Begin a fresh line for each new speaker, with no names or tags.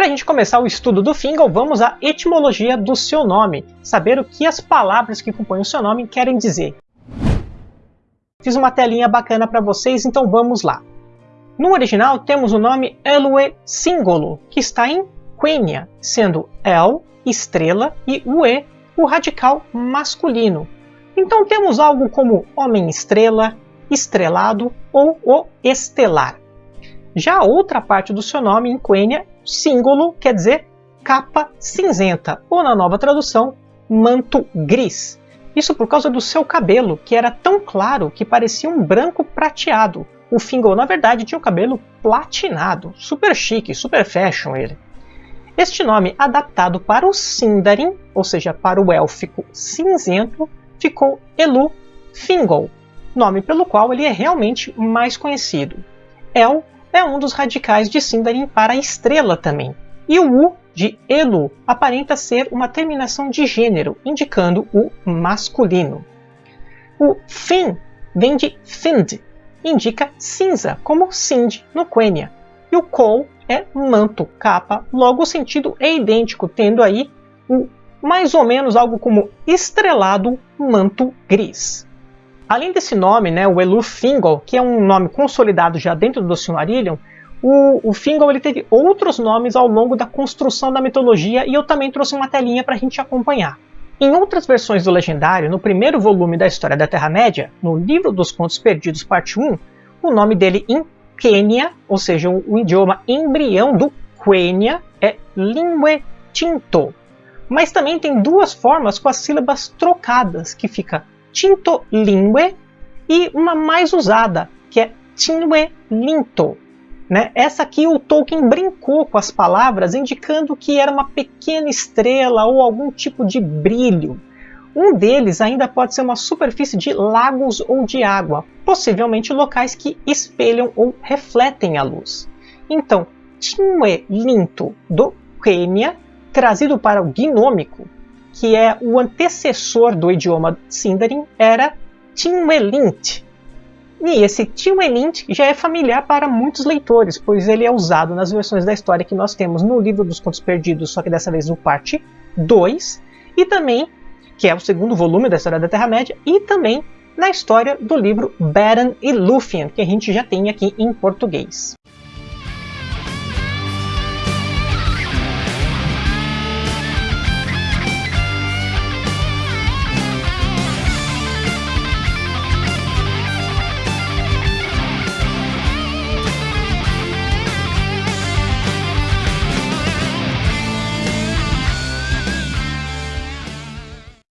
Para a gente começar o estudo do Fingal, vamos à etimologia do seu nome, saber o que as palavras que compõem o seu nome querem dizer. Fiz uma telinha bacana para vocês, então vamos lá. No original temos o nome Elue Singolo, que está em Quenya, sendo El, estrela, e Ue, o radical masculino. Então temos algo como homem-estrela, estrelado ou o estelar. Já a outra parte do seu nome em Quenya, símbolo, quer dizer capa cinzenta, ou na nova tradução, manto gris. Isso por causa do seu cabelo, que era tão claro que parecia um branco prateado. O Fingal, na verdade, tinha o cabelo platinado, super chique, super fashion ele. Este nome, adaptado para o Sindarin, ou seja, para o élfico cinzento, ficou Elu Fingal, nome pelo qual ele é realmente mais conhecido. El é um dos radicais de Sindarin para estrela também, e o U de Elu aparenta ser uma terminação de gênero, indicando o masculino. O Fin vem de Find, indica cinza, como Sind no Quenya, e o Kol é manto, capa, logo o sentido é idêntico, tendo aí o mais ou menos algo como estrelado manto gris. Além desse nome, né, o Elu Fingal, que é um nome consolidado já dentro do Silmarillion, o, o ele teve outros nomes ao longo da construção da mitologia e eu também trouxe uma telinha para a gente acompanhar. Em outras versões do Legendário, no primeiro volume da História da Terra-média, no Livro dos Contos Perdidos, parte 1, o nome dele em Quenya, ou seja, o, idioma embrião do Quenya, é Lingue Tinto. Mas também tem duas formas com as sílabas trocadas, que fica tinto lingue e uma mais usada, que é tingue linto. Né? Essa aqui o Tolkien brincou com as palavras, indicando que era uma pequena estrela ou algum tipo de brilho. Um deles ainda pode ser uma superfície de lagos ou de água, possivelmente locais que espelham ou refletem a luz. Então, Tinwe Linto do Quenya, trazido para o gnômico, que é o antecessor do idioma Sindarin, era Tinwelint. E esse Tinwelint já é familiar para muitos leitores, pois ele é usado nas versões da história que nós temos no livro dos Contos Perdidos, só que dessa vez no parte 2, e também, que é o segundo volume da história da Terra-média, e também na história do livro Beren e Lúthien, que a gente já tem aqui em português.